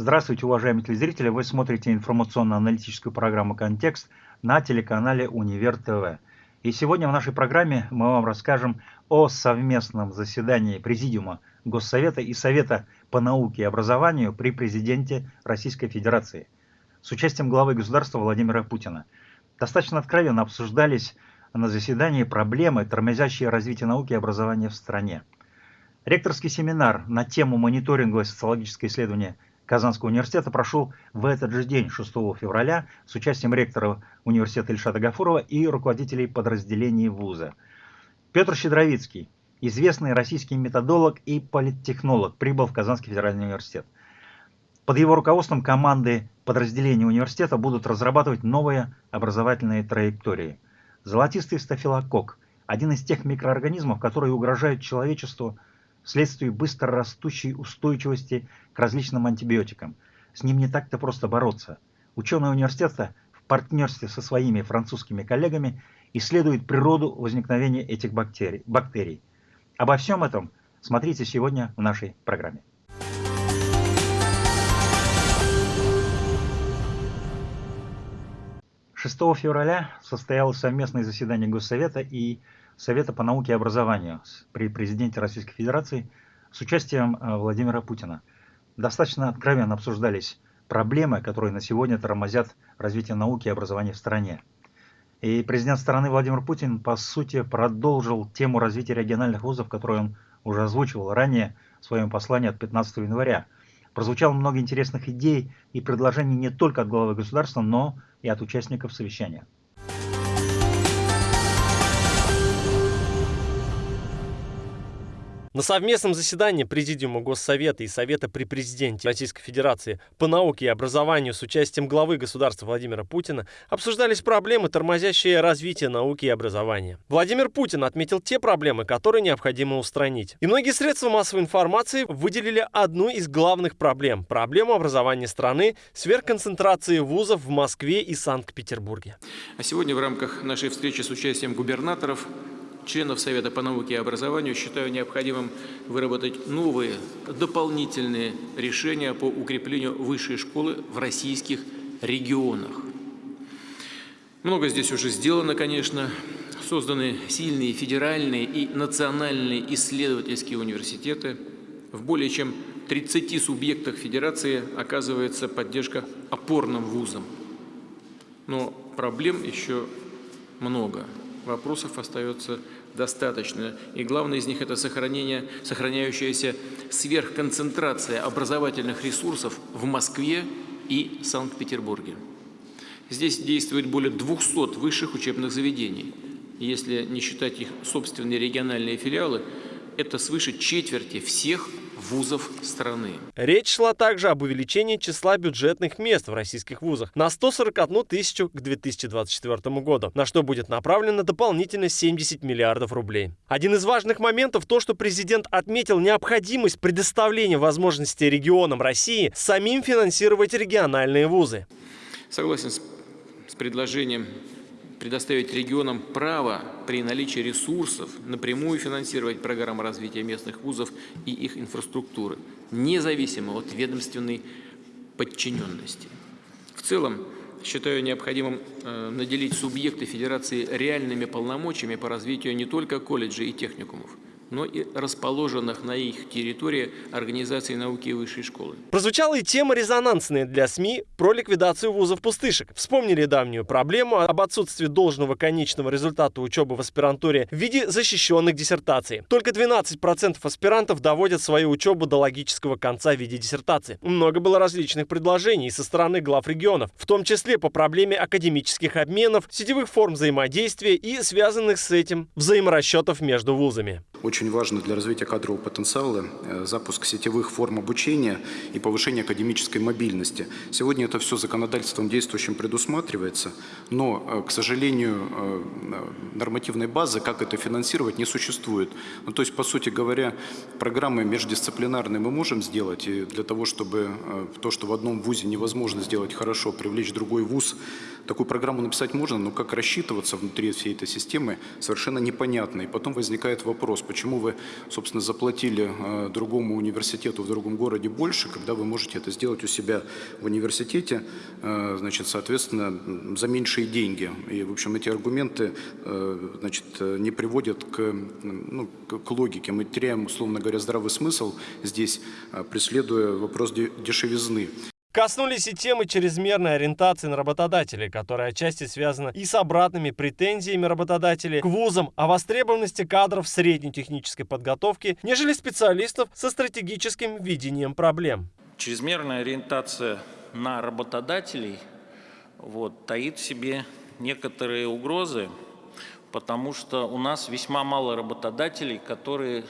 Здравствуйте, уважаемые телезрители! Вы смотрите информационно-аналитическую программу «Контекст» на телеканале «Универ ТВ». И сегодня в нашей программе мы вам расскажем о совместном заседании Президиума Госсовета и Совета по науке и образованию при президенте Российской Федерации с участием главы государства Владимира Путина. Достаточно откровенно обсуждались на заседании проблемы, тормозящие развитие науки и образования в стране. Ректорский семинар на тему мониторинговое социологическое исследование – Казанского университета прошел в этот же день, 6 февраля, с участием ректора университета Ильшата Гафурова и руководителей подразделений вуза. Петр Щедровицкий, известный российский методолог и политтехнолог, прибыл в Казанский федеральный университет. Под его руководством команды подразделений университета будут разрабатывать новые образовательные траектории. Золотистый стафилококк – один из тех микроорганизмов, которые угрожают человечеству – вследствие быстро растущей устойчивости к различным антибиотикам. С ним не так-то просто бороться. Ученые университета в партнерстве со своими французскими коллегами исследуют природу возникновения этих бактерий. бактерий. Обо всем этом смотрите сегодня в нашей программе. Шестого февраля состоялось совместное заседание Госсовета и Совета по науке и образованию при президенте Российской Федерации с участием э, Владимира Путина. Достаточно откровенно обсуждались проблемы, которые на сегодня тормозят развитие науки и образования в стране. И президент страны Владимир Путин, по сути, продолжил тему развития региональных вузов, которую он уже озвучивал ранее в своем послании от 15 января. Прозвучало много интересных идей и предложений не только от главы государства, но и от участников совещания. На совместном заседании Президиума Госсовета и Совета при Президенте Российской Федерации по науке и образованию с участием главы государства Владимира Путина обсуждались проблемы, тормозящие развитие науки и образования. Владимир Путин отметил те проблемы, которые необходимо устранить. И многие средства массовой информации выделили одну из главных проблем – проблему образования страны, сверхконцентрации вузов в Москве и Санкт-Петербурге. А сегодня в рамках нашей встречи с участием губернаторов членов Совета по науке и образованию считаю необходимым выработать новые дополнительные решения по укреплению высшей школы в российских регионах. Много здесь уже сделано, конечно. Созданы сильные федеральные и национальные исследовательские университеты. В более чем 30 субъектах федерации оказывается поддержка опорным вузам. Но проблем еще много. Вопросов остается достаточно. И главное из них – это сохранение, сохраняющаяся сверхконцентрация образовательных ресурсов в Москве и Санкт-Петербурге. Здесь действует более 200 высших учебных заведений. Если не считать их собственные региональные филиалы, это свыше четверти всех вузов страны. Речь шла также об увеличении числа бюджетных мест в российских вузах на 141 тысячу к 2024 году, на что будет направлено дополнительно 70 миллиардов рублей. Один из важных моментов то, что президент отметил необходимость предоставления возможности регионам России самим финансировать региональные вузы. Согласен с, с предложением предоставить регионам право при наличии ресурсов напрямую финансировать программы развития местных вузов и их инфраструктуры, независимо от ведомственной подчиненности. В целом, считаю необходимым э, наделить субъекты Федерации реальными полномочиями по развитию не только колледжей и техникумов, но и расположенных на их территории организаций науки и высшей школы. Прозвучала и тема резонансная для СМИ про ликвидацию вузов-пустышек. Вспомнили давнюю проблему об отсутствии должного конечного результата учебы в аспирантуре в виде защищенных диссертаций. Только 12% аспирантов доводят свою учебу до логического конца в виде диссертации. Много было различных предложений со стороны глав регионов, в том числе по проблеме академических обменов, сетевых форм взаимодействия и связанных с этим взаиморасчетов между вузами. Важно для развития кадрового потенциала э, запуск сетевых форм обучения и повышение академической мобильности. Сегодня это все законодательством действующим предусматривается, но, э, к сожалению, э, нормативной базы, как это финансировать, не существует. Ну, то есть, по сути говоря, программы междисциплинарные мы можем сделать, и для того, чтобы то, что в одном вузе невозможно сделать хорошо, привлечь другой вуз, такую программу написать можно, но как рассчитываться внутри всей этой системы, совершенно непонятно. И потом возникает вопрос, почему почему вы, собственно, заплатили э, другому университету в другом городе больше, когда вы можете это сделать у себя в университете, э, значит, соответственно, за меньшие деньги. И, в общем, эти аргументы, э, значит, не приводят к, ну, к логике. Мы теряем, условно говоря, здравый смысл здесь, преследуя вопрос дешевизны. Коснулись и темы чрезмерной ориентации на работодателей, которая отчасти связана и с обратными претензиями работодателей к вузам о востребованности кадров средней технической подготовки, нежели специалистов со стратегическим видением проблем. Чрезмерная ориентация на работодателей вот, таит в себе некоторые угрозы, потому что у нас весьма мало работодателей, которые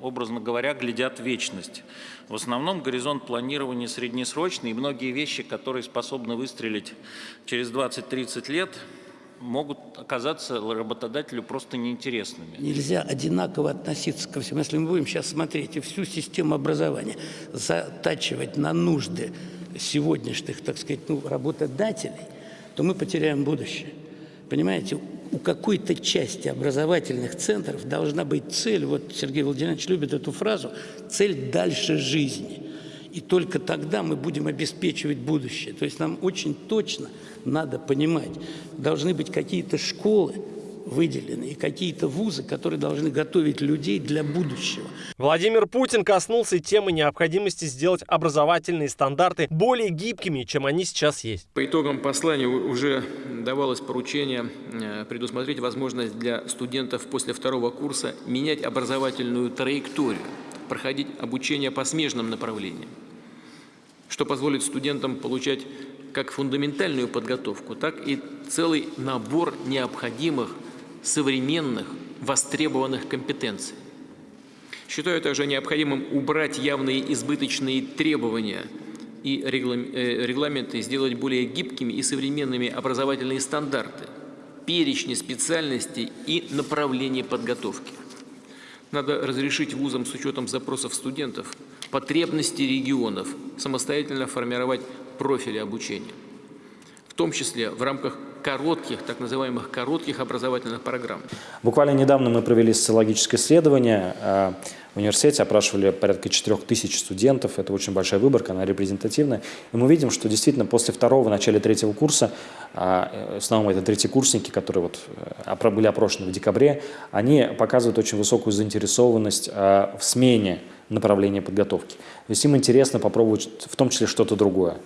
образно говоря, глядят в вечность. В основном горизонт планирования среднесрочный, и многие вещи, которые способны выстрелить через 20-30 лет, могут оказаться работодателю просто неинтересными. Нельзя одинаково относиться ко всему. Если мы будем сейчас смотреть и всю систему образования затачивать на нужды сегодняшних, так сказать, ну, работодателей, то мы потеряем будущее. Понимаете, у какой-то части образовательных центров должна быть цель, вот Сергей Владимирович любит эту фразу, цель дальше жизни. И только тогда мы будем обеспечивать будущее. То есть нам очень точно надо понимать, должны быть какие-то школы, выделены, и какие-то вузы, которые должны готовить людей для будущего. Владимир Путин коснулся темы необходимости сделать образовательные стандарты более гибкими, чем они сейчас есть. По итогам послания уже давалось поручение э, предусмотреть возможность для студентов после второго курса менять образовательную траекторию, проходить обучение по смежным направлениям, что позволит студентам получать как фундаментальную подготовку, так и целый набор необходимых современных востребованных компетенций. Считаю также необходимым убрать явные избыточные требования и э, регламенты, сделать более гибкими и современными образовательные стандарты, перечни специальностей и направления подготовки. Надо разрешить вузам с учетом запросов студентов, потребностей регионов самостоятельно формировать профили обучения, в том числе в рамках коротких, так называемых коротких образовательных программ. Буквально недавно мы провели социологическое исследование э, в университете, опрашивали порядка 4 тысяч студентов, это очень большая выборка, она репрезентативная, и мы видим, что действительно после второго, начале третьего курса, э, в основном это третьи курсники, которые вот э, были опрошены в декабре, они показывают очень высокую заинтересованность в смене направления подготовки. То есть им интересно попробовать в том числе что-то другое.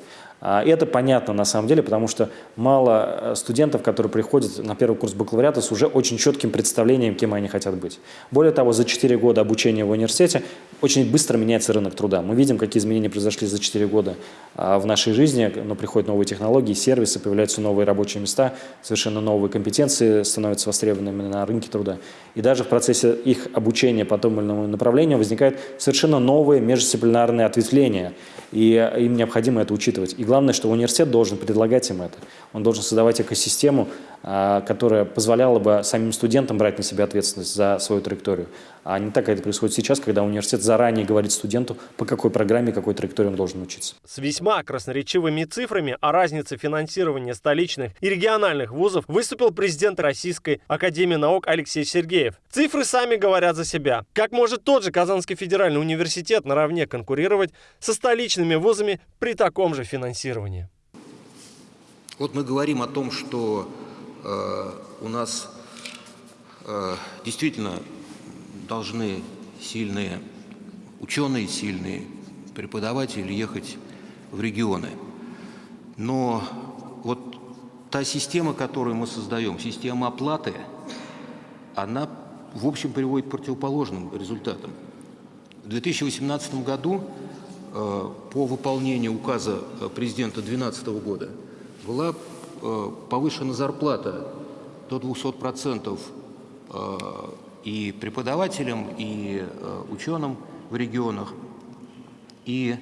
А, это понятно на самом деле, потому что мало э, студентов, которые приходят на первый курс бакалавриата с уже очень четким представлением, кем они хотят быть. Более того, за 4 года обучения в университете очень быстро меняется рынок труда. Мы видим, какие изменения произошли за 4 года а, в нашей жизни, но приходят новые технологии, сервисы, появляются новые рабочие места, совершенно новые компетенции становятся востребованными на рынке труда. И даже в процессе их обучения по тому или иному направлению возникают совершенно новые междисциплинарные ответвления, и им необходимо это учитывать. И главное, что университет должен предлагать им это. Он должен создавать экосистему, которая позволяла бы самим студентам брать на себя ответственность за свою траекторию. А не так, как это происходит сейчас, когда университет заранее говорит студенту, по какой программе, какой траектории он должен учиться. С весьма красноречивыми цифрами о разнице финансирования столичных и региональных вузов выступил президент Российской Академии наук Алексей Сергеев. Цифры сами говорят за себя. Как может тот же Казанский федеральный университет наравне конкурировать со столичными вузами при таком же финансировании? Вот мы говорим о том, что у нас э, действительно должны сильные ученые, сильные преподаватели ехать в регионы. Но вот та система, которую мы создаем, система оплаты, она, в общем, приводит к противоположным результатам. В 2018 году э, по выполнению указа президента 2012 года была э, повышена зарплата до 200% э, и преподавателям, и э, ученым в регионах. И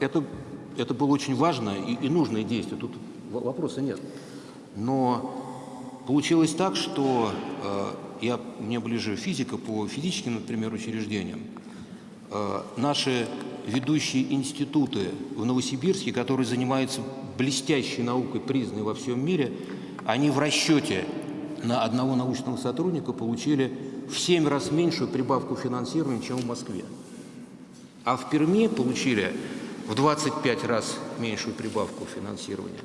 это, это было очень важно и, и нужное действие, тут вопроса нет. Но получилось так, что я, мне ближе физика по физическим, например, учреждениям. Наши ведущие институты в Новосибирске, которые занимаются блестящей наукой, признанной во всем мире, они в расчете на одного научного сотрудника получили в 7 раз меньшую прибавку финансирования, чем в Москве. А в Перми получили в 25 раз меньшую прибавку финансирования.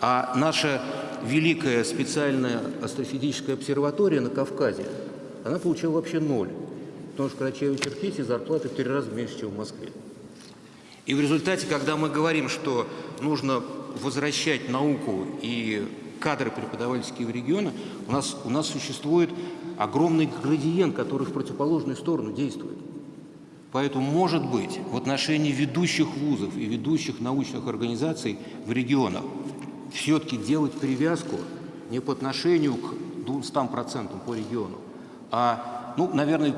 А наша великая специальная астрофизическая обсерватория на Кавказе, она получила вообще ноль. Потому что в Карачаево-Черкесии зарплаты в три раза меньше, чем в Москве. И в результате, когда мы говорим, что нужно возвращать науку и кадры преподавательские в регионы, у нас, у нас существует огромный градиент, который в противоположную сторону действует. Поэтому, может быть, в отношении ведущих вузов и ведущих научных организаций в регионах все-таки делать привязку не по отношению к 200% по региону, а, ну, наверное,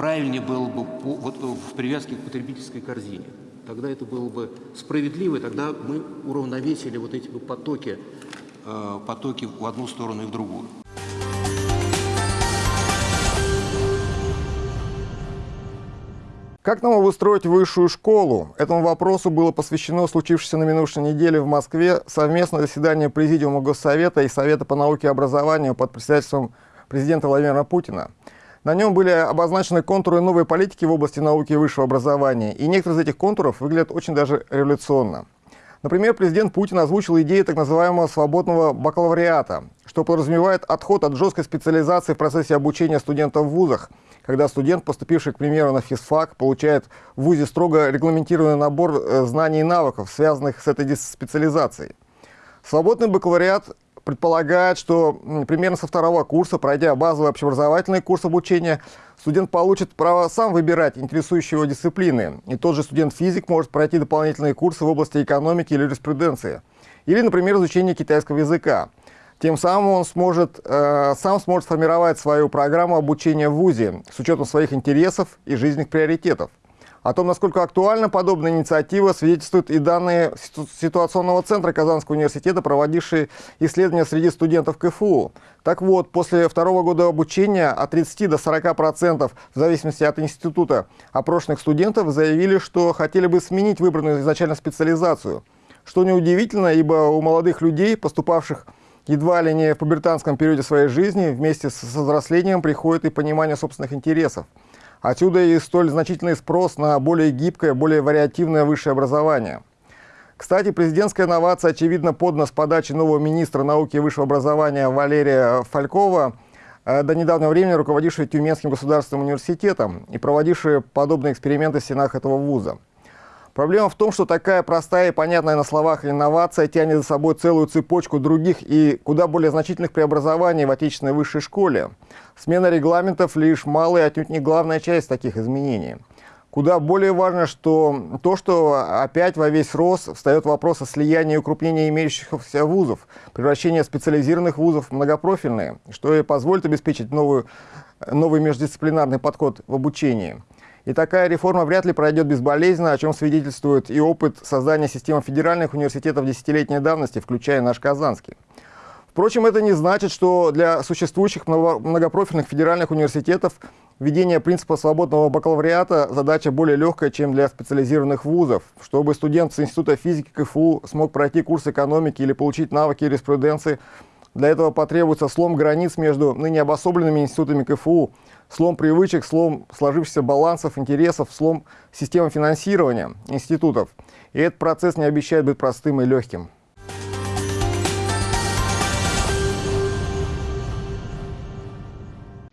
правильнее было бы по, вот, в привязке к потребительской корзине. Тогда это было бы справедливо, и тогда мы уравновесили вот эти потоки, э, потоки в одну сторону и в другую. Как нам обустроить высшую школу? Этому вопросу было посвящено случившееся на минувшей неделе в Москве совместное заседание Президиума Госсовета и Совета по науке и образованию под председательством президента Владимира Путина. На нем были обозначены контуры новой политики в области науки и высшего образования, и некоторые из этих контуров выглядят очень даже революционно. Например, президент Путин озвучил идею так называемого свободного бакалавриата, что подразумевает отход от жесткой специализации в процессе обучения студентов в вузах, когда студент, поступивший, к примеру, на физфак, получает в ВУЗе строго регламентированный набор э, знаний и навыков, связанных с этой специализацией. Свободный бакалавриат предполагает, что примерно со второго курса, пройдя базовый общеобразовательный курс обучения, студент получит право сам выбирать интересующие его дисциплины. И тот же студент-физик может пройти дополнительные курсы в области экономики или юриспруденции. Или, например, изучение китайского языка. Тем самым он сможет, э, сам сможет сформировать свою программу обучения в ВУЗе с учетом своих интересов и жизненных приоритетов. О том, насколько актуальна подобная инициатива, свидетельствуют и данные ситуационного центра Казанского университета, проводившие исследования среди студентов КФУ. Так вот, после второго года обучения от 30 до 40 процентов, в зависимости от института, опрошенных студентов заявили, что хотели бы сменить выбранную изначально специализацию. Что неудивительно, ибо у молодых людей, поступавших едва ли не в пубертанском периоде своей жизни, вместе с взрослением приходит и понимание собственных интересов. Отсюда и столь значительный спрос на более гибкое, более вариативное высшее образование. Кстати, президентская новация, очевидно, подана с подачи нового министра науки и высшего образования Валерия Фалькова, э, до недавнего времени руководившего Тюменским государственным университетом и проводившего подобные эксперименты в стенах этого вуза. Проблема в том, что такая простая и понятная на словах инновация тянет за собой целую цепочку других и куда более значительных преобразований в отечественной высшей школе. Смена регламентов лишь малая, отнюдь не главная часть таких изменений. Куда более важно, что то, что опять во весь рост встает вопрос о слиянии и укрупнении имеющихся вузов, превращение специализированных вузов в многопрофильные, что и позволит обеспечить новую, новый междисциплинарный подход в обучении. И такая реформа вряд ли пройдет безболезненно, о чем свидетельствует и опыт создания системы федеральных университетов десятилетней давности, включая наш Казанский. Впрочем, это не значит, что для существующих многопрофильных федеральных университетов введение принципа свободного бакалавриата задача более легкая, чем для специализированных вузов. Чтобы студент с Института физики КФУ смог пройти курс экономики или получить навыки юриспруденции, для этого потребуется слом границ между ныне обособленными институтами КФУ, слом привычек, слом сложившихся балансов, интересов, слом системы финансирования институтов. И этот процесс не обещает быть простым и легким.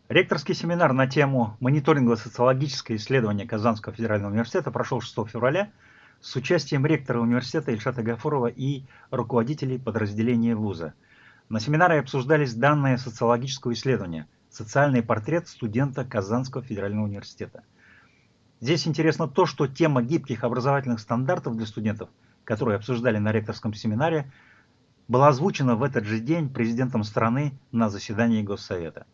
Ректорский семинар на тему мониторингово-социологическое исследование Казанского федерального университета прошел 6 февраля с участием ректора университета Ильшата Гафурова и руководителей подразделения вуза. На семинаре обсуждались данные социологического исследования – социальный портрет студента Казанского федерального университета. Здесь интересно то, что тема гибких образовательных стандартов для студентов, которые обсуждали на ректорском семинаре, была озвучена в этот же день президентом страны на заседании Госсовета.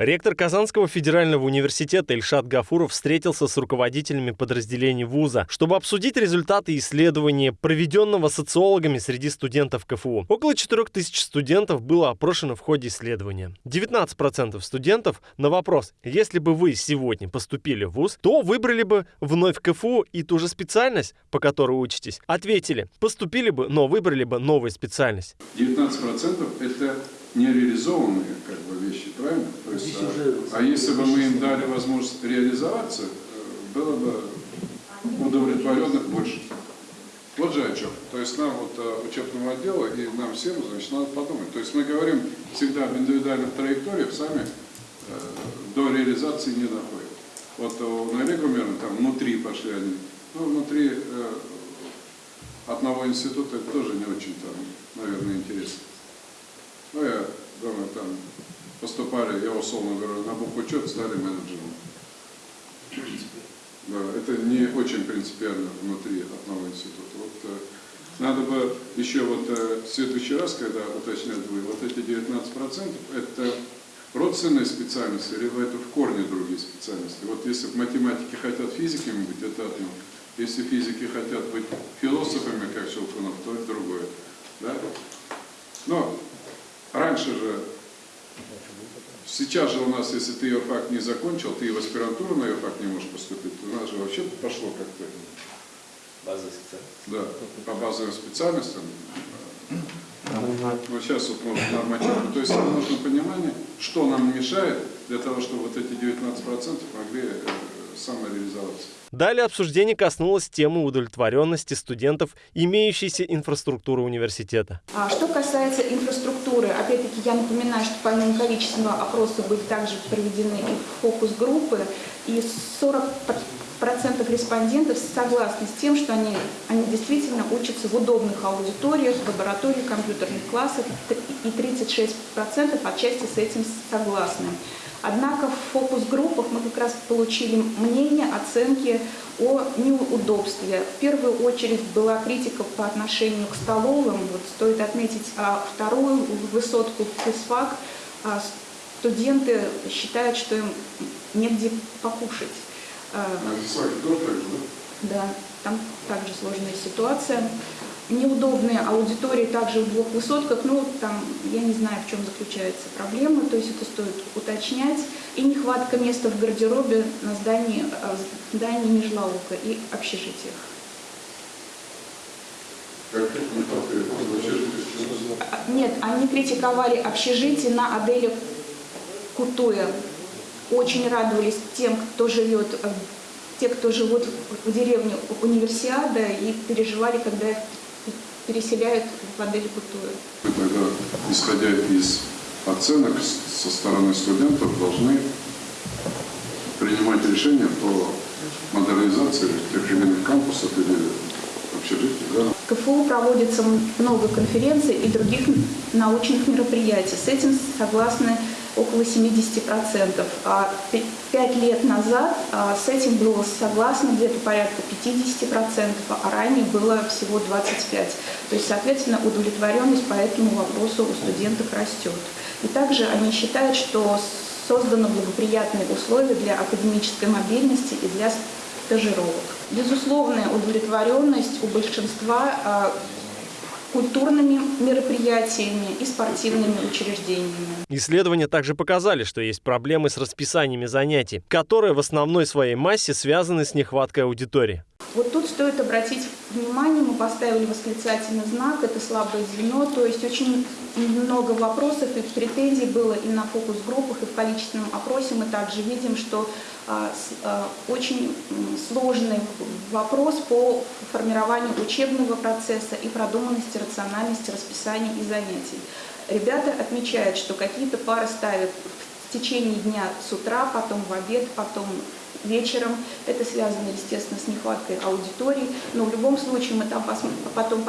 Ректор Казанского федерального университета Ильшат Гафуров встретился с руководителями подразделений вуза, чтобы обсудить результаты исследования, проведенного социологами среди студентов КФУ. Около 4000 студентов было опрошено в ходе исследования. 19% студентов на вопрос, если бы вы сегодня поступили в вуз, то выбрали бы вновь КФУ и ту же специальность, по которой учитесь, ответили, поступили бы, но выбрали бы новую специальность. 19% это нереализованные как бы, правильно? То есть, а, а если бы мы им дали возможность реализоваться, было бы удовлетворенных больше. Вот же о чем. То есть нам, вот э, учебному отделу и нам всем, значит, надо подумать. То есть мы говорим всегда об индивидуальных траекториях, сами э, до реализации не доходим. Вот у Налега Гумерна там внутри пошли они. Ну, внутри э, одного института это тоже не очень там, наверное, интересно. Там поступали, я условно говорю, на букву учет стали менеджером. Да, это не очень принципиально внутри одного института. Вот, э, надо бы еще вот э, в следующий раз, когда уточнять вы, вот эти 19% это родственные специальности, либо это в корне другие специальности. Вот если в математике хотят физиками быть, это одно. Если физики хотят быть философами, как Щелкунов, то это другое. Да? Но раньше же, сейчас же у нас, если ты ИОФАК не закончил, ты и в аспирантуру на ИОФАК не можешь поступить, у нас же вообще пошло как-то. Базовые специальности. Да, по базовым специальностям. Но сейчас вот можно нормативно. То есть нам нужно понимание, что нам мешает для того, чтобы вот эти 19% могли э, самореализоваться. Далее обсуждение коснулось темы удовлетворенности студентов имеющейся инфраструктуры университета. А что касается инфраструктуры, опять-таки я напоминаю, что помимо количественного опроса были также проведены и фокус-группы, и 40 процентов респондентов согласны с тем, что они, они действительно учатся в удобных аудиториях, в лаборатории компьютерных классах, и 36% отчасти с этим согласны. Однако в фокус-группах мы как раз получили мнение, оценки о неудобстве. В первую очередь была критика по отношению к столовым. Вот стоит отметить а вторую высотку физфак. А студенты считают, что им негде покушать. А, да, там также сложная ситуация. Неудобные аудитории также в двух высотках, ну там я не знаю, в чем заключается проблема, то есть это стоит уточнять. И нехватка места в гардеробе на здании, а, здании Межлаука и общежитиях. Нет, они критиковали общежитие на Аделе Кутуя очень радовались тем, кто живет, э, те, кто живут в деревне Универсиада, и переживали, когда их переселяют в Адель Кутуя. Тогда, исходя из оценок со стороны студентов, должны принимать решения по модернизации тех или иных кампусов или общежитий. Да? КФУ проводится много конференций и других научных мероприятий. С этим согласны около 70%. А пять лет назад а, с этим было согласно где-то порядка 50%, а ранее было всего 25%. То есть, соответственно, удовлетворенность по этому вопросу у студентов растет. И также они считают, что созданы благоприятные условия для академической мобильности и для стажировок. Безусловная удовлетворенность у большинства а, культурными мероприятиями и спортивными учреждениями. Исследования также показали, что есть проблемы с расписаниями занятий, которые в основной своей массе связаны с нехваткой аудитории. Вот тут стоит обратить внимание, мы поставили восклицательный знак, это слабое звено, то есть очень много вопросов и претензий было и на фокус-группах, и в количественном опросе мы также видим, что а, а, очень сложный вопрос по формированию учебного процесса и продуманности, рациональности расписания и занятий. Ребята отмечают, что какие-то пары ставят в течение дня с утра, потом в обед, потом вечером. Это связано, естественно, с нехваткой аудитории. Но в любом случае мы там потом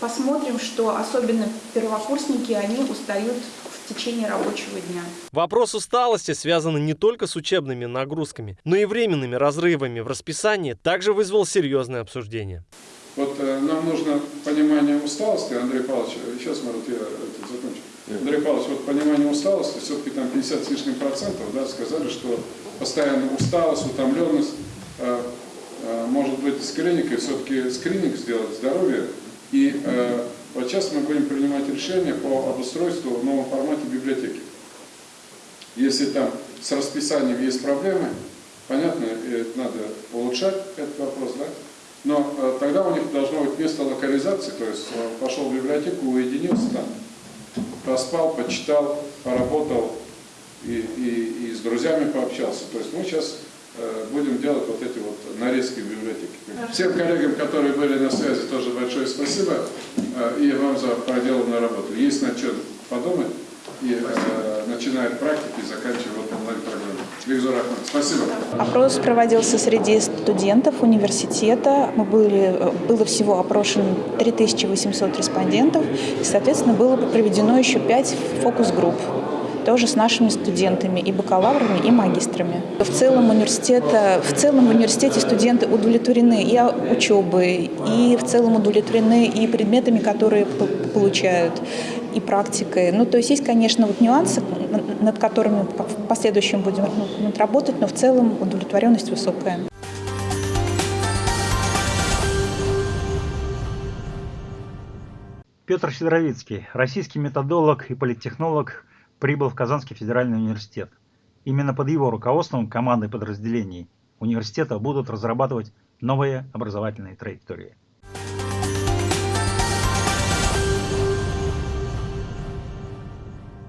посмотрим, что особенно первокурсники, они устают в течение рабочего дня. Вопрос усталости связан не только с учебными нагрузками, но и временными разрывами в расписании также вызвал серьезное обсуждение. Вот э, нам нужно понимание усталости, Андрей Павлович, сейчас, Марат, я Андрей Павлович, вот понимание усталости, все-таки там 50 с лишним процентов, да, сказали, что постоянно усталость, утомленность, э, э, может быть с клиникой, все-таки скрининг сделать здоровье. И э, вот сейчас мы будем принимать решение по обустройству в новом формате библиотеки. Если там с расписанием есть проблемы, понятно, надо улучшать этот вопрос, да? Но э, тогда у них должно быть место локализации, то есть э, пошел в библиотеку, уединился там, поспал, почитал, поработал и, и, и с друзьями пообщался. То есть мы сейчас э, будем делать вот эти вот нарезки в библиотеке. Всем коллегам, которые были на связи, тоже большое спасибо э, и вам за проделанную работу. Есть над чем подумать и э, начиная практики и заканчивая онлайн-программой. Спасибо. Опрос проводился среди студентов университета. Мы были, было всего опрошено 3800 респондентов. И, соответственно, было проведено еще 5 фокус-групп тоже с нашими студентами, и бакалаврами, и магистрами. В целом, университета, в целом университете студенты удовлетворены и учебой, и в целом удовлетворены и предметами, которые получают, и практикой. Ну, то есть есть, конечно, вот нюансы, над которыми в последующем будем ну, работать, но в целом удовлетворенность высокая. Петр Сидоровицкий, российский методолог и политтехнолог, прибыл в Казанский федеральный университет. Именно под его руководством команды подразделений университета будут разрабатывать новые образовательные траектории.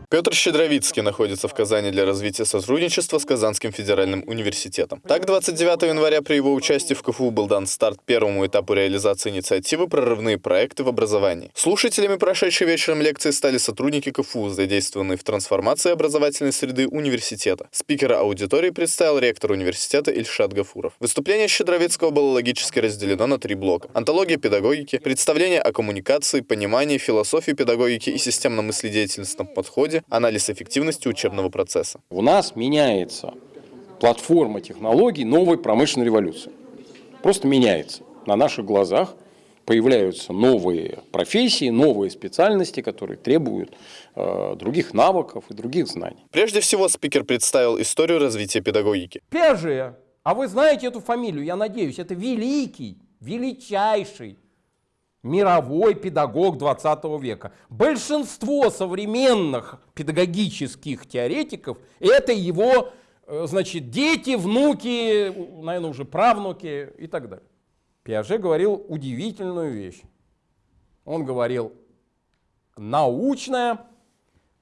Петр Щедровицкий находится в Казани для развития сотрудничества с Казанским федеральным университетом. Так, 29 января при его участии в КФУ был дан старт первому этапу реализации инициативы «Прорывные проекты в образовании». Слушателями прошедшей вечером лекции стали сотрудники КФУ, задействованные в трансформации образовательной среды университета. Спикера аудитории представил ректор университета Ильшат Гафуров. Выступление Щедровицкого было логически разделено на три блока. Антология педагогики, представление о коммуникации, понимании, философии педагогики и системно-мыследеятельностном подходе, анализ эффективности учебного процесса. У нас меняется платформа технологий новой промышленной революции. Просто меняется. На наших глазах появляются новые профессии, новые специальности, которые требуют э, других навыков и других знаний. Прежде всего, спикер представил историю развития педагогики. Пеже, а вы знаете эту фамилию, я надеюсь, это великий, величайший мировой педагог 20 века. Большинство современных педагогических теоретиков – это его э, значит, дети, внуки, наверное, уже правнуки и так далее. Пиаже говорил удивительную вещь. Он говорил, научное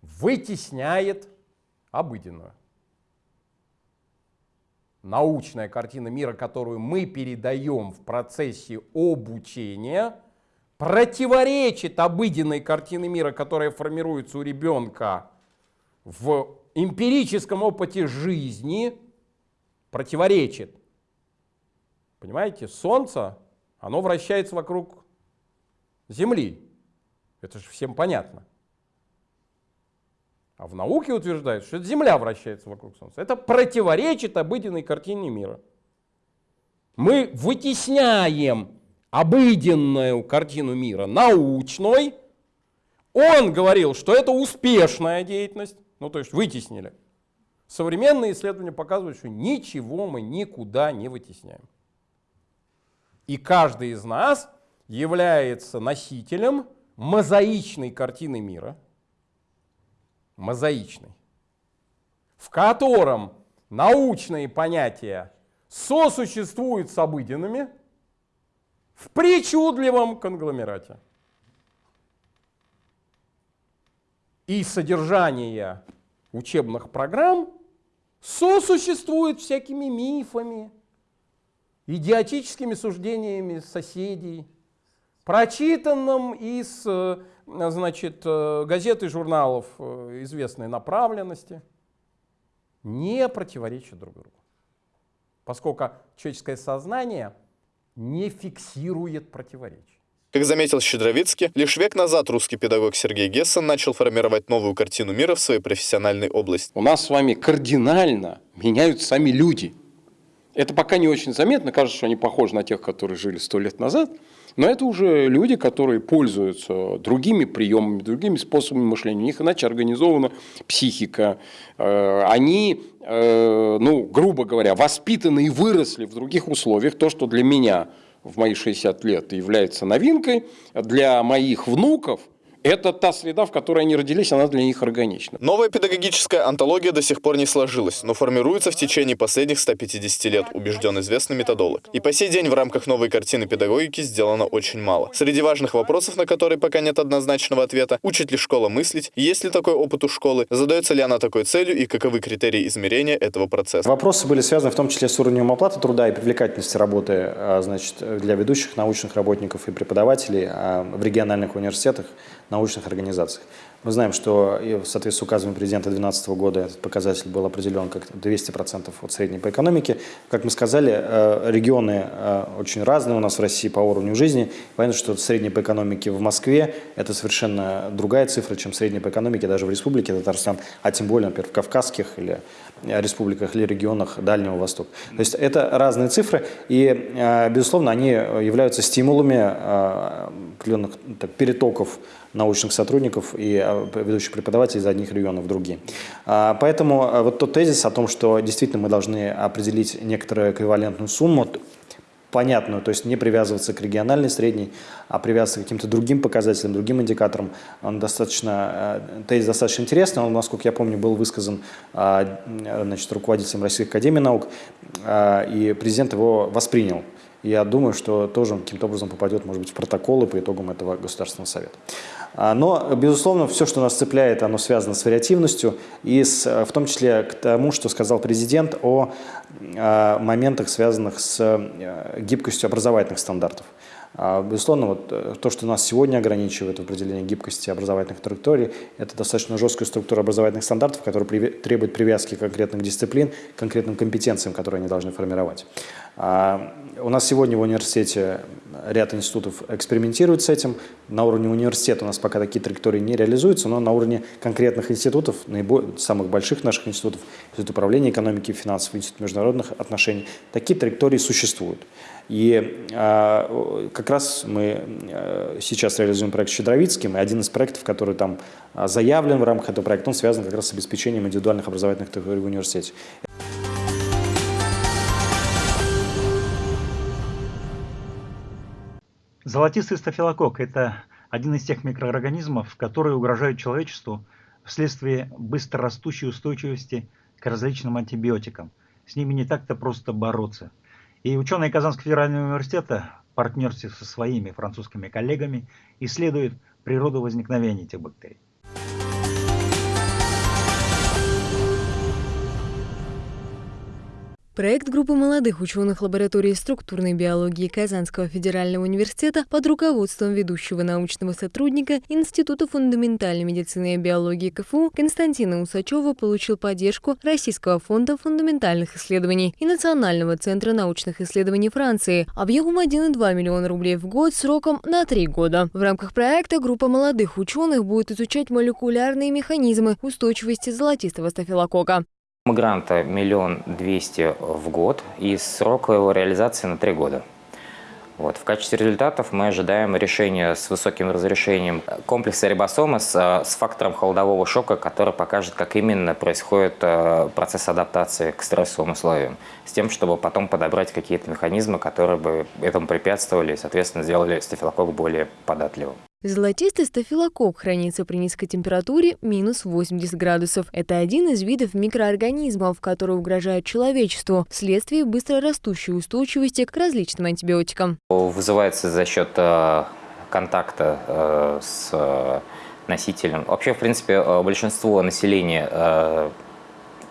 вытесняет обыденную. Научная картина мира, которую мы передаем в процессе обучения – противоречит обыденной картине мира, которая формируется у ребенка в эмпирическом опыте жизни, противоречит. Понимаете, Солнце, оно вращается вокруг Земли. Это же всем понятно. А в науке утверждают, что Земля вращается вокруг Солнца. Это противоречит обыденной картине мира. Мы вытесняем обыденную картину мира научной. Он говорил, что это успешная деятельность, ну то есть вытеснили. Современные исследования показывают, что ничего мы никуда не вытесняем. И каждый из нас является носителем мозаичной картины мира, мозаичной, в котором научные понятия сосуществуют с обыденными, в причудливом конгломерате. И содержание учебных программ сосуществует всякими мифами, идиотическими суждениями соседей, прочитанным из э, значит, э, газет и журналов э, известной направленности, не противоречат друг другу. Поскольку человеческое сознание – не фиксирует противоречий. Как заметил Щедровицкий, лишь век назад русский педагог Сергей Гессен начал формировать новую картину мира в своей профессиональной области. У нас с вами кардинально меняются сами люди. Это пока не очень заметно, кажется, что они похожи на тех, которые жили сто лет назад. Но это уже люди, которые пользуются другими приемами, другими способами мышления. У них иначе организована психика. Э, они, э, ну, грубо говоря, воспитаны и выросли в других условиях. То, что для меня в мои 60 лет является новинкой, для моих внуков – это та среда, в которой они родились, она для них органична. Новая педагогическая антология до сих пор не сложилась, но формируется в течение последних 150 лет, убежден известный методолог. И по сей день в рамках новой картины педагогики сделано очень мало. Среди важных вопросов, на которые пока нет однозначного ответа, учит ли школа мыслить, есть ли такой опыт у школы, задается ли она такой целью и каковы критерии измерения этого процесса. Вопросы были связаны в том числе с уровнем оплаты труда и привлекательности работы а, значит, для ведущих научных работников и преподавателей а, в региональных университетах научных организациях. Мы знаем, что в соответствии с указом президента 2012 года этот показатель был определен как 200% от средней по экономике. Как мы сказали, э, регионы э, очень разные у нас в России по уровню жизни. Понятно, что средняя по экономике в Москве – это совершенно другая цифра, чем средняя по экономике даже в Республике Татарстан, а тем более, например, в Кавказских или республиках или регионах Дальнего Востока. То есть это разные цифры, и, э, безусловно, они являются стимулами определенных так, перетоков научных сотрудников и а, ведущих преподавателей из одних регионов в другие. А, поэтому а, вот тот тезис о том, что действительно мы должны определить некоторую эквивалентную сумму, понятную, то есть не привязываться к региональной средней, а привязываться к каким-то другим показателям, другим индикаторам, он достаточно, тезис достаточно интересный, он, насколько я помню, был высказан значит, руководителем Российской Академии Наук, и президент его воспринял. Я думаю, что тоже каким-то образом попадет, может быть, в протоколы по итогам этого Государственного Совета. А, но, безусловно, все, что нас цепляет, оно связано с вариативностью и с, в том числе к тому, что сказал президент о, о моментах, связанных с э, гибкостью образовательных стандартов. А, безусловно, вот э, то, что нас сегодня ограничивает в определении гибкости образовательных траекторий, это достаточно жесткая структура образовательных стандартов, которая требует привязки конкретных дисциплин, конкретным компетенциям, которые они должны формировать. А, у нас сегодня в университете ряд институтов экспериментируют с этим. На уровне университета у нас пока такие траектории не реализуются, но на уровне конкретных институтов, наиболее, самых больших наших институтов, Институт управления экономики и финансов, Институт международных отношений, такие траектории существуют. И э, как раз мы э, сейчас реализуем проект «Щедровицким», и один из проектов, который там заявлен в рамках этого проекта, он связан как раз с обеспечением индивидуальных образовательных траекторий в университете. Золотистый стафилококк – это один из тех микроорганизмов, которые угрожают человечеству вследствие быстрорастущей устойчивости к различным антибиотикам. С ними не так-то просто бороться. И ученые Казанского федерального университета в партнерстве со своими французскими коллегами исследуют природу возникновения этих бактерий. Проект группы молодых ученых лаборатории структурной биологии Казанского федерального университета под руководством ведущего научного сотрудника Института фундаментальной медицины и биологии КФУ Константина Усачева получил поддержку Российского фонда фундаментальных исследований и Национального центра научных исследований Франции объемом 1,2 миллиона рублей в год сроком на три года. В рамках проекта группа молодых ученых будет изучать молекулярные механизмы устойчивости золотистого стафилокока. Гранта миллион двести в год и срок его реализации на три года. Вот. В качестве результатов мы ожидаем решения с высоким разрешением комплекса рибосомы с, с фактором холодового шока, который покажет, как именно происходит э, процесс адаптации к стрессовым условиям, с тем, чтобы потом подобрать какие-то механизмы, которые бы этому препятствовали и, соответственно, сделали стафилококк более податливым. Золотистый стафилококк хранится при низкой температуре минус 80 градусов. Это один из видов микроорганизмов, которые угрожают человечеству вследствие быстрорастущей устойчивости к различным антибиотикам. Вызывается за счет э, контакта э, с э, носителем. Вообще, в принципе, большинство населения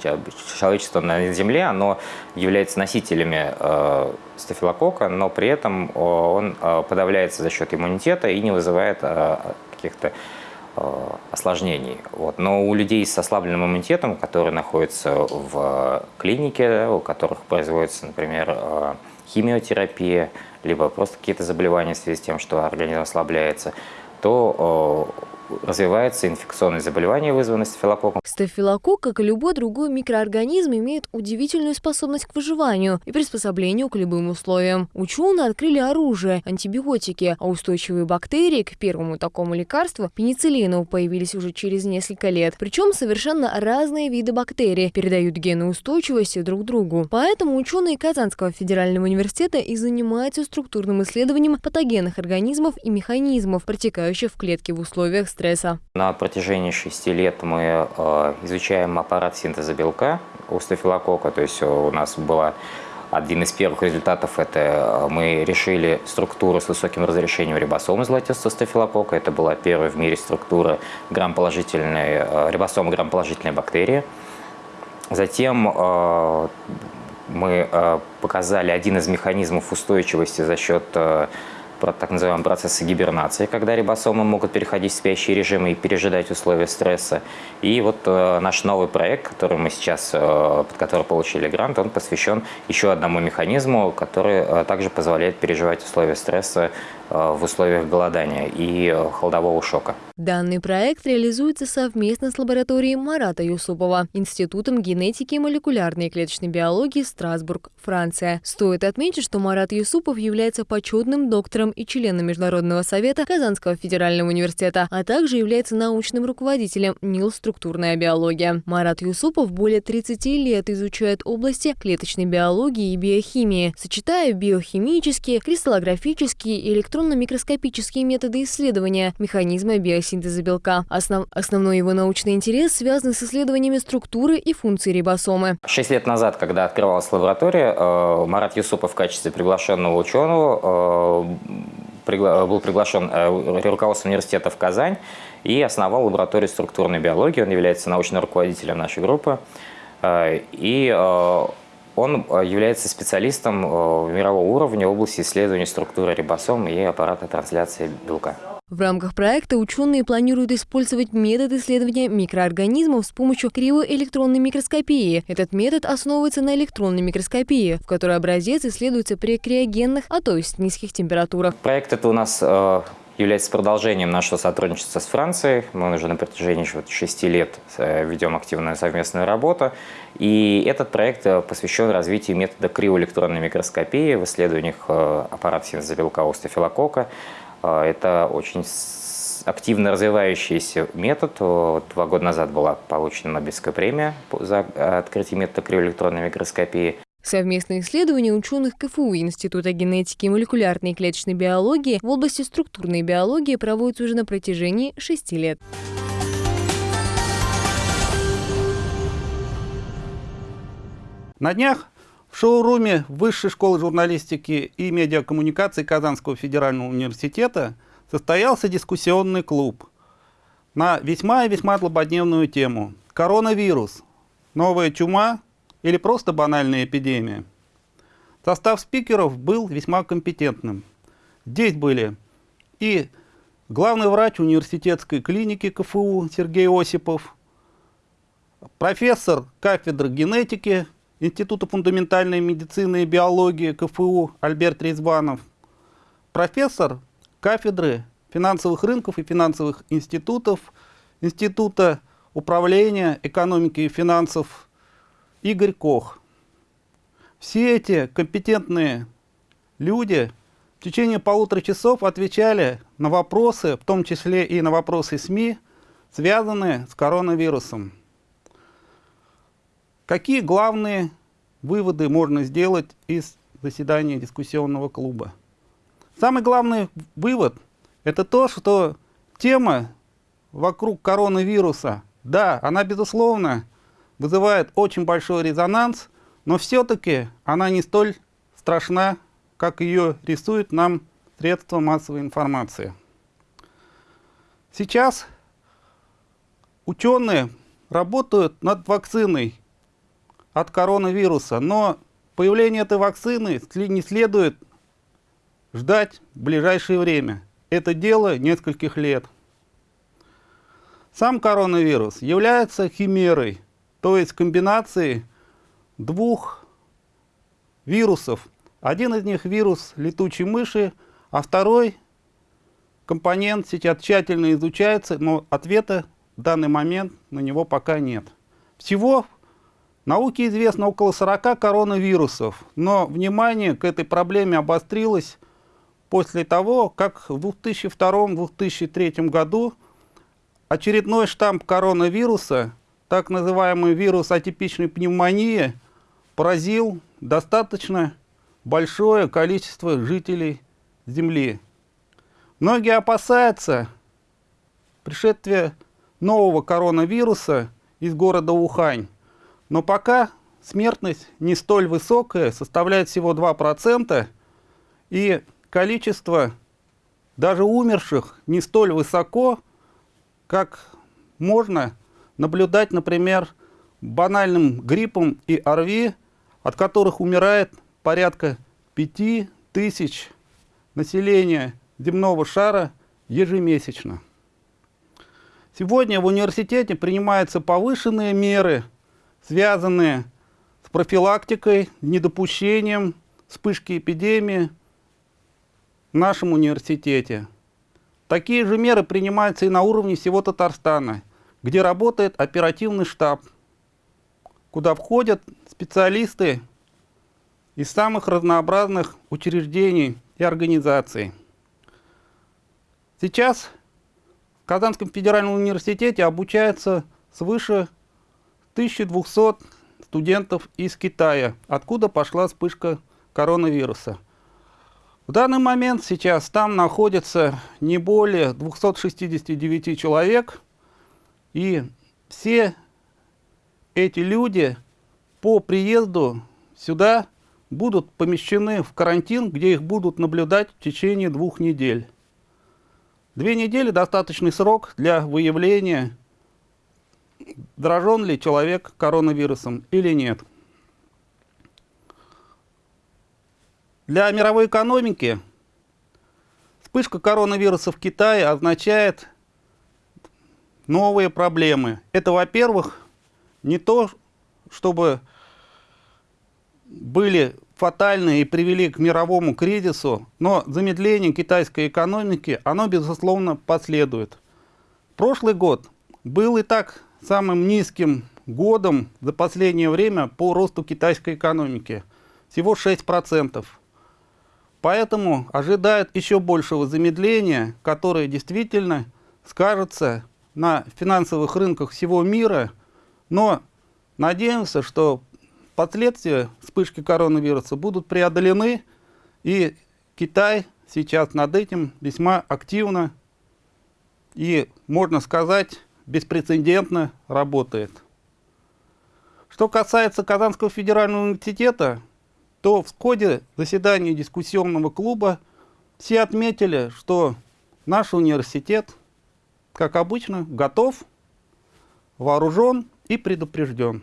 человечество на Земле, оно является носителями э, стафилококка, но при этом он э, подавляется за счет иммунитета и не вызывает э, каких-то э, осложнений. Вот. Но у людей с ослабленным иммунитетом, которые находятся в клинике, у которых производится, например, э, химиотерапия, либо просто какие-то заболевания в связи с тем, что организм ослабляется, то развивается инфекционные заболевания, вызванные стафилококком. Стафилококк, как и любой другой микроорганизм, имеет удивительную способность к выживанию и приспособлению к любым условиям. Ученые открыли оружие – антибиотики, а устойчивые бактерии к первому такому лекарству – пенициллину – появились уже через несколько лет. Причем совершенно разные виды бактерий передают гены устойчивости друг другу. Поэтому ученые Казанского федерального университета и занимаются структурным исследованием патогенных организмов и механизмов, протекающих в клетке в условиях стресса. На протяжении шести лет мы э, изучаем аппарат синтеза белка у стафилококка, то есть у нас была один из первых результатов – это э, мы решили структуру с высоким разрешением рибосомы золотистого стафилококка. Это была первая в мире структура грамположительной, э, рибосомы грамположительной бактерии. Затем э, мы показали один из механизмов устойчивости за счет так называемые процессы гибернации, когда рибосомы могут переходить в спящий режим и пережидать условия стресса. И вот э, наш новый проект, который мы сейчас, э, под который получили грант, он посвящен еще одному механизму, который э, также позволяет переживать условия стресса в условиях голодания и э, холодового шока. Данный проект реализуется совместно с лабораторией Марата Юсупова, Институтом генетики и молекулярной клеточной биологии Страсбург, Франция. Стоит отметить, что Марат Юсупов является почетным доктором и членом Международного совета Казанского федерального университета, а также является научным руководителем НИЛ «Структурная биология». Марат Юсупов более 30 лет изучает области клеточной биологии и биохимии, сочетая биохимические, кристаллографические и электронные электронно-микроскопические методы исследования механизма биосинтеза белка. Основ... Основной его научный интерес связан с исследованиями структуры и функций рибосомы. Шесть лет назад, когда открывалась лаборатория, э, Марат Юсупов в качестве приглашенного ученого э, был приглашен э, руководством университета в Казань и основал лабораторию структурной биологии. Он является научным руководителем нашей группы. И он э, является специалистом э, мирового уровня в области исследования структуры рибосом и аппарата трансляции белка. В рамках проекта ученые планируют использовать метод исследования микроорганизмов с помощью кривоэлектронной микроскопии. Этот метод основывается на электронной микроскопии, в которой образец исследуется при криогенных, а то есть низких температурах. Проект это у нас э, является продолжением нашего сотрудничества с Францией. Мы уже на протяжении шести лет э, ведем активную совместную работу. И этот проект э, посвящен развитию метода криоэлектронной микроскопии в исследованиях э, синтеза белка остеофилокока. Это очень активно развивающийся метод. Два года назад была получена Нобелевская премия за открытие метода криоэлектронной микроскопии. Совместные исследования ученых КФУ Института генетики и молекулярной и клеточной биологии в области структурной биологии проводятся уже на протяжении шести лет. На днях в шоуруме Высшей школы журналистики и медиакоммуникации Казанского федерального университета состоялся дискуссионный клуб на весьма и весьма злободневную тему «Коронавирус. Новая чума или просто банальная эпидемия. Состав спикеров был весьма компетентным. Здесь были и главный врач университетской клиники КФУ Сергей Осипов, профессор кафедры генетики Института фундаментальной медицины и биологии КФУ Альберт Резванов, профессор кафедры финансовых рынков и финансовых институтов Института управления экономики и финансов Игорь Кох. Все эти компетентные люди в течение полутора часов отвечали на вопросы, в том числе и на вопросы СМИ, связанные с коронавирусом. Какие главные выводы можно сделать из заседания дискуссионного клуба? Самый главный вывод – это то, что тема вокруг коронавируса, да, она, безусловно, вызывает очень большой резонанс, но все-таки она не столь страшна, как ее рисуют нам средства массовой информации. Сейчас ученые работают над вакциной от коронавируса, но появление этой вакцины не следует ждать в ближайшее время. Это дело нескольких лет. Сам коронавирус является химерой, то есть комбинации двух вирусов. Один из них вирус летучей мыши, а второй компонент сейчас тщательно изучается, но ответа в данный момент на него пока нет. Всего науке известно около 40 коронавирусов, но внимание к этой проблеме обострилось после того, как в 2002-2003 году очередной штамм коронавируса, так называемый вирус атипичной пневмонии, поразил достаточно большое количество жителей Земли. Многие опасаются пришествия нового коронавируса из города Ухань, но пока смертность не столь высокая, составляет всего 2%, и количество даже умерших не столь высоко, как можно наблюдать, например, банальным гриппом и ОРВИ, от которых умирает порядка 5 тысяч населения земного шара ежемесячно. Сегодня в университете принимаются повышенные меры, связанные с профилактикой, недопущением вспышки эпидемии в нашем университете. Такие же меры принимаются и на уровне всего Татарстана, где работает оперативный штаб, куда входят специалисты из самых разнообразных учреждений и организаций. Сейчас в Казанском федеральном университете обучается свыше 1200 студентов из Китая, откуда пошла вспышка коронавируса. В данный момент сейчас там находится не более 269 человек, и все эти люди по приезду сюда будут помещены в карантин, где их будут наблюдать в течение двух недель. Две недели – достаточный срок для выявления, заражен ли человек коронавирусом или нет. Для мировой экономики вспышка коронавируса в Китае означает новые проблемы. Это, во-первых, не то, чтобы были фатальны и привели к мировому кризису, но замедление китайской экономики, оно, безусловно, последует. Прошлый год был и так самым низким годом за последнее время по росту китайской экономики. Всего 6%. Поэтому ожидают еще большего замедления, которое действительно скажется на финансовых рынках всего мира. Но надеемся, что последствия вспышки коронавируса будут преодолены, и Китай сейчас над этим весьма активно и, можно сказать, беспрецедентно работает. Что касается Казанского федерального университета, то в ходе заседания дискуссионного клуба все отметили, что наш университет, как обычно, готов, вооружен и предупрежден.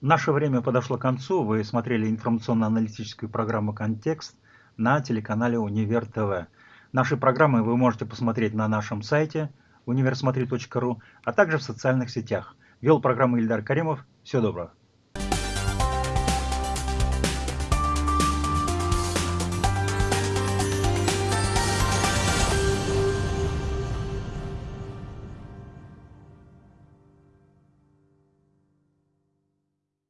Наше время подошло к концу. Вы смотрели информационно-аналитическую программу «Контекст» на телеканале «Универ ТВ». Наши программы вы можете посмотреть на нашем сайте универсмотри.ру, а также в социальных сетях. Вел программу Ильдар Каримов. Всего доброго.